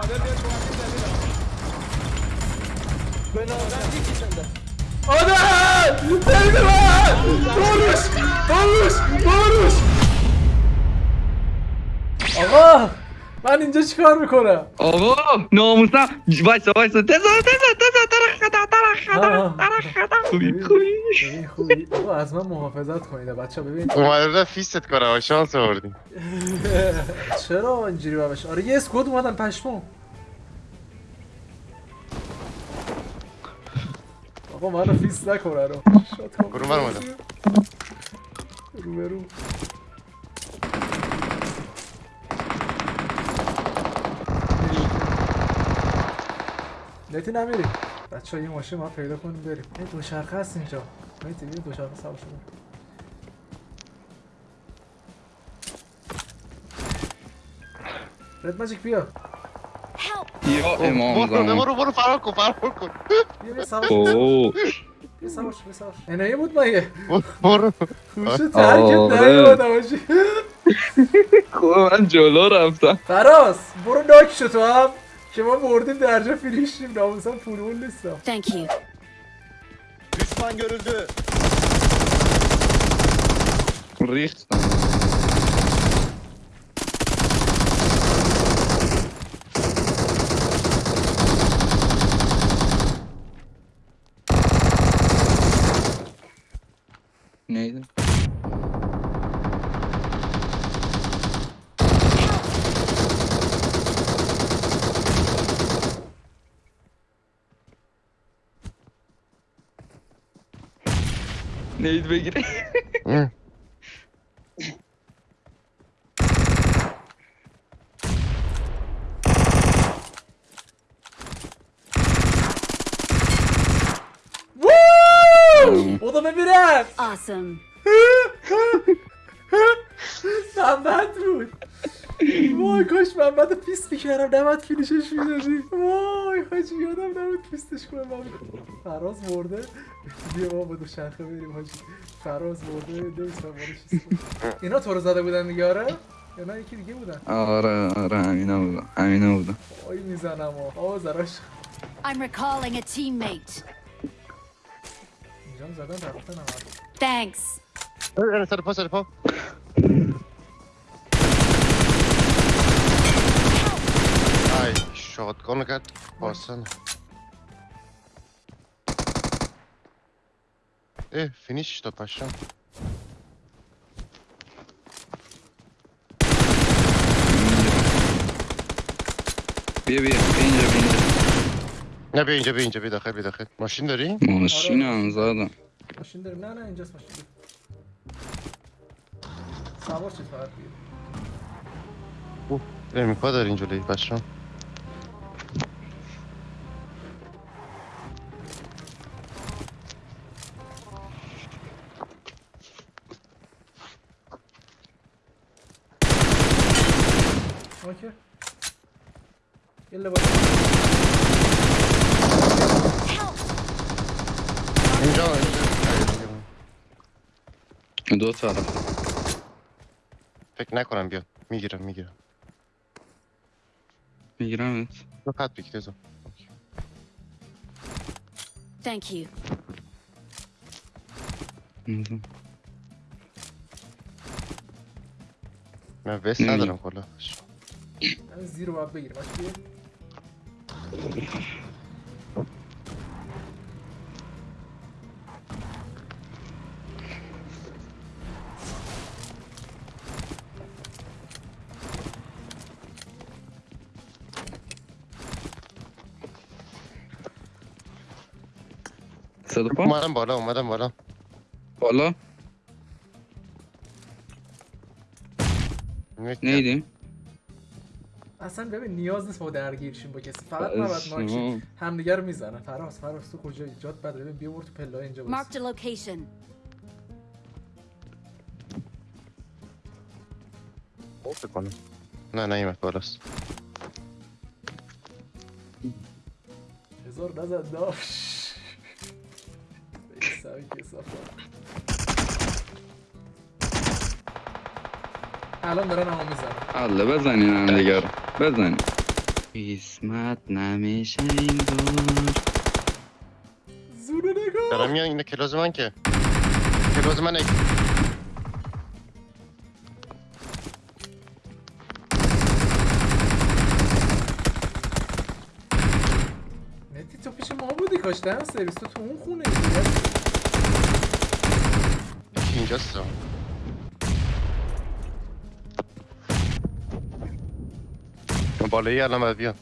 آمده بیا کمک جدید به نامزد یکی شنده آدم برید من باروش باروش باروش آقا من اینجا چیکار می‌کنم آقا ناموسم خوبی از من محافظت کنید بچه ببین اومده فیست کنم شانس آوردیم. چرا اینجوری باش آره یه اسکواد اومدن پشمو آقا منو فیس نکنه رو. برو من اومدم. رو به رو. نتی نمیری؟ بچه ها یه ماشین ما پیدا کنیم بریم. یه دوچرخه هست اینجا. نتی یه دوچرخه سوار شده رد ماجیک بیا. یا امام برو زمان برو برو فرار کن فرار کن. بیا بیا سوار بیا سوار شو، بیا سوار. انایه بود مگه؟ برو. خوش ترکت. نیومدم باشی خوب من جلو رفتم. فراز برو ناک شو تو هم. که ما مردیم درجا فیلیشیم ناموسم پولمون نیستم. Thank you. düşman görüldü ریختم neydi? Neydi Bekir? Hı. Woo! O da ببینم Awesome. محمد بود وای کاش محمد پیست می‌کردم نباید فینیشش می‌دادی وای حاجی یادم نبود پیستش کنم محمد. فراز مرده بیا ما با دو شرخه بریم حاجی فراز مرده کنم. اینا تو رو زده بودن دیگه آره؟ یا نه یکی دیگه بودن آره آره همینا بودم همینا بودم وای می‌زنم آه زراش I'm recalling a teammate. اینجا هم زدن رفتن هم Thanks. Öyle sarı pa sarı shotgun'u kat. Bassana. Eh finish işte paşam. بیا بیا بیا اینجا بیا اینجا Ne bir ince bir ince bir dakika bir dakika. Maşin داری؟ ماشین هم زدم ماشین داریم نه نه اینجاست ماشین داریم سوار شد فقط بیا Benim kadar inceleyi paşam. اوکی یلا باید İnce al ince. Hayır, دو طرف Pek نکنم بیاد می‌گیرم می‌گیرم می‌گیرم تو خط بگیر تزا Thank you. من وست نمی‌گیرم. ندارم کلا من زیر رو باید بگیرم باش بیا صدا پا اومدم بالا اومدم بالا بالا می‌کنم. اصلا ببین نیاز نیست ما درگیر شیم با کسی. فقط نباید ماکشیم همدیگه رو می‌زنن. فراز فراز تو کجایی؟ جات بده. ببین بیا برو تو پله اینجا a location. فکر کنم. نه نیمت بالاست. هزار نزد داش. سوی کسافت. الان دارن همو می‌زنن حالا بزنین هم دیگه رو. بزنین. قسمت نمیشه این دور زونه نگاه دارم میان اینه کلاز من که. کلاز من نتی تو پیش ما بودی کاش دهن سرویس تو تو اون خونه یکی اینجاست. Kan bare ihjäl den via.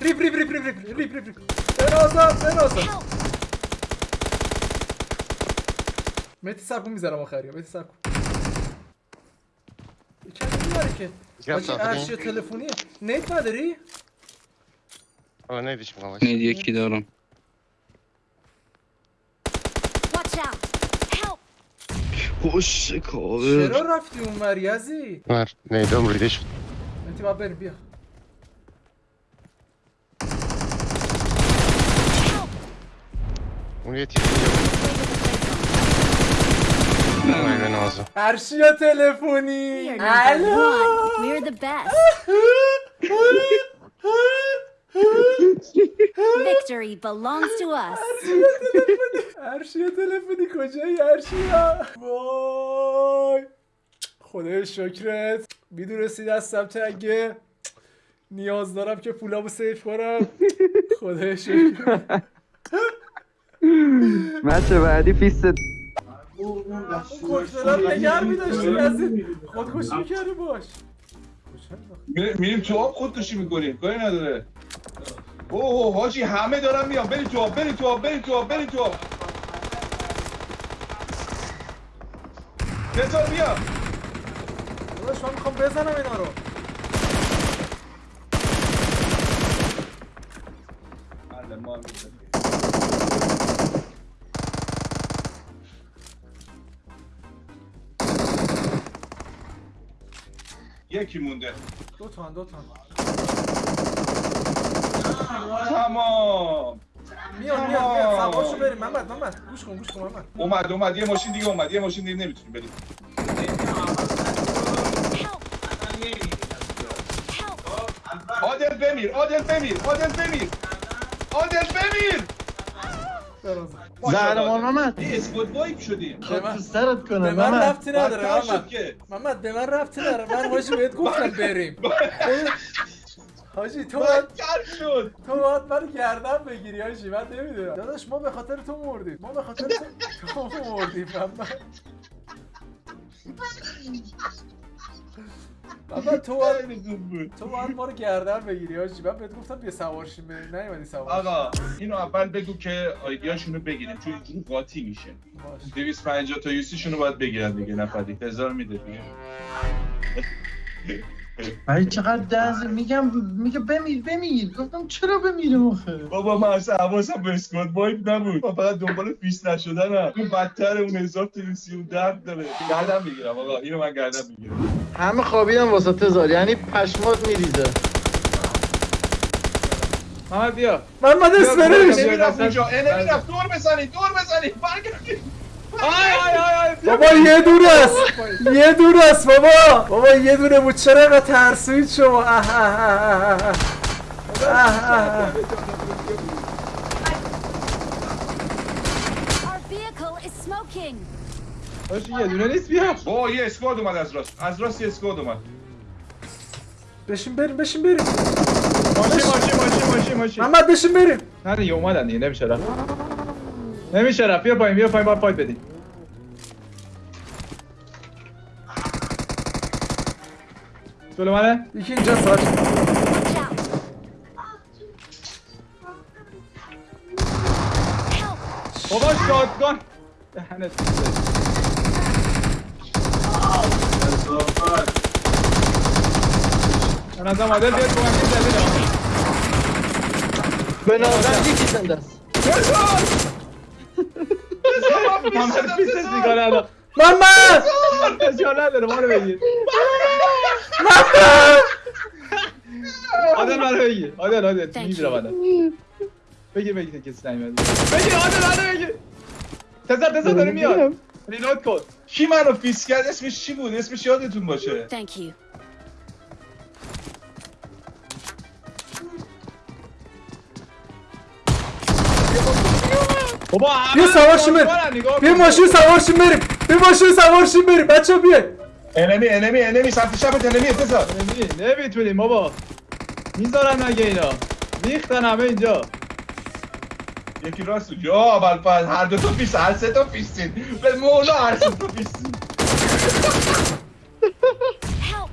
Rip, rip, rip, rip, rip, rip, rip, rip. بنازم بنازم مهدی سب کن می‌ذارم آخری مهدی سب کن ki. Gel Hacı her şey telefoniye. Nate نداری؟ آه می‌خوام باشه یکی دارم خوش کار چرا رفتی اون مریضی؟ مر ور نیدم ریده شد نتی بریم بیا اون یه به نازم ارشیا تلفنی We are number الو. We're the best. Victory belongs to us. ارشیا تلفنی. کجایی ارشیا وای. خدای شکرت. می‌دونستی دستم تنگه نیاز دارم که پولامو سیف کنم. خدای شکرت. مچه بعدی پیست کشترات نگر میداشتی از خودکشی می‌کردی باش. می- میریم تو آب خودکشی می‌کنیم کاری نداره. اوه حاجی همه دارن میان. بریم تو آب بریم تو آب بریم تو آب بریم تو آب بذار بیا. داداش من می‌خوام بزنم اینا رو. یکی مونده. دو تا دو تا تمام. میان میان میان سوارشو بریم. محمد محمد. گوش کن گوش کن محمد. اومد اومد. یه ماشین دیگه اومد. یه ماشین دیگه نمی‌تونیم بریم! عادل بمیر عادل بمیر عادل بمیر. عادل بمیر. زهرمان محمد اسکوت وایپ شدیم. من- تو سرت کنه به من ربطی نداره محمد. محمد به من ربطی نداره. من حاجی بهت گفتم بریم. حاجی تو باید شد. تو باید من گردن بگیری حاجی من نمی‌دونم. داداش ما به خاطر تو مردیم. ما به خاطر تو تو مردیم محمد. محمد تو باید تو باید ما رو گردن بگیری حاجی من بهت گفتم بیا سوارشیم بریم نیومدی سوار آقا اینو اول بگو که آیدیاشونو بگیریم چون اینجوری قاطی میشه باش 250 تا یوسیشونو باید بگیرن دیگه نفری هزار میده دیگه ای چقدر دنز میگم میگه بمیر بمیر. گفتم چرا بمیرم آخه؟ بابا من اصلا حواسم به اسکواد وایپ نبود. من فقط دنبال فیس نشدنم. اون بدتر اون هزار تا یوسی اون درد داره. گردن می‌گیرم آقا. اینو من گردن می‌گیرم. همه خوابیدن واسه تزار یعنی پشمات میریزه. محمد بیا. محمد اسمرش نمی‌رفت اونجا. اه، نمی‌رفت. دور بزنید دور بزنید برگردید بابا یه دونه است. یه دونه است بابا. بابا یه دونه بود چرا اینقدر ترسوید شما. باشه یه دونه نیست بیا. با یه اسکواد اومد از راست. از راست یه اسکواد اومد. بشین بریم بشین بریم. ماشین ماشین ماشین ماشین ماشین. محمد بشین بریم. نه دیگه اومدن دیگه نمیشه رفت نمیشه رفت. بیا پایین بیا پایین باید فایت بدیم جلو منه؟ یکی اینجا! Help! بابا شاتگان. دهنت من از عادل بیاد کمک جدید به نظر یکی زنده است. تو هم هر بیزنس می‌کنه الان. من فشار نداره ما رو بگیر. من ماما آدن رو بگیر. آدن آدن می‌گیرم آدن بگیر بگیر کسی نمیاد بگیر آدن آدن بگیر. تزر تزر داره میاد. ریلود کن. کی من رو فیس کرد؟ اسمش چی بود؟ اسمش یادتون باشه. بابا بیا سوارشیم بریم بیا ماشین سوارشیم بریم بیا ماشین سوارشیم بریم بچه بیای. انمی انمی انمی سمت چپت انمی تزار نمی‌تونیم بابا. می‌ذارن مگه اینا. ریختن همه اینجا. یکی راست. یا اول هر دو تا فیس هر سه تا فیسین به مولا هر سه تا Help!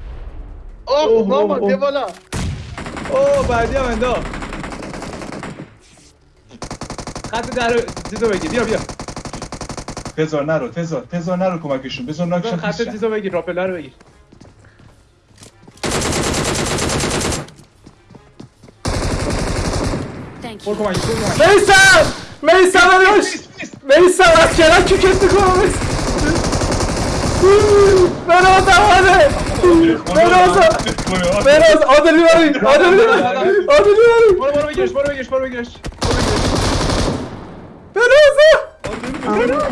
اوه ماما بیا بالا. اوه بعدی هم انداخت خط در چیزو بگیر بیا بیا تزار نرو تزار تزار نرو کمکشون بزار ناکشون خط چیزو بگیر راپلر رو بگیر Thank برو. کمک برو میسم میسم داداش میسم از کنار کیکت می‌کنم بناز آده بناز بناز عادل می‌بری عادل می‌بری عادل می‌بری برو برو بگیرش برو بگیرش برو بگیرش بناز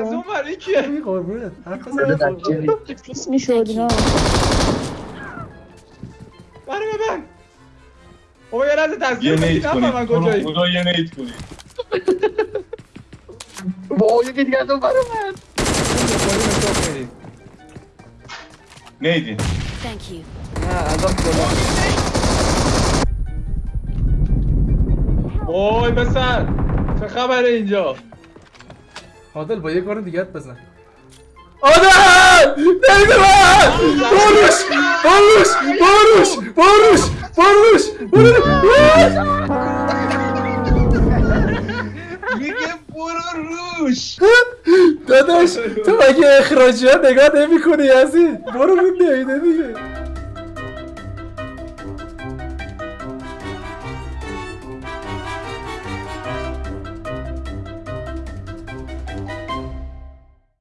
از اون ور این کیه قربونت حرف بده بزن دکتری. پیس می‌شد اینا برو ببن بابا یه لحظه یه تصویر نیت بگیر کنید نفهمم تو رو کجایی خدا یه نیت کنید با یکی دیگه از اون برو من نیدین Thank you. نه از اون بالا وای پسر چه خبره اینجا؟ عادل با یه کار دیگه بزن. عادل! نمیده من باروش! باروش! باروش! باروش! باروش! باروش میگه برو روش! داداش تو مگه اخراجی ها نگاه نمی کنی یزید برو رو دیگه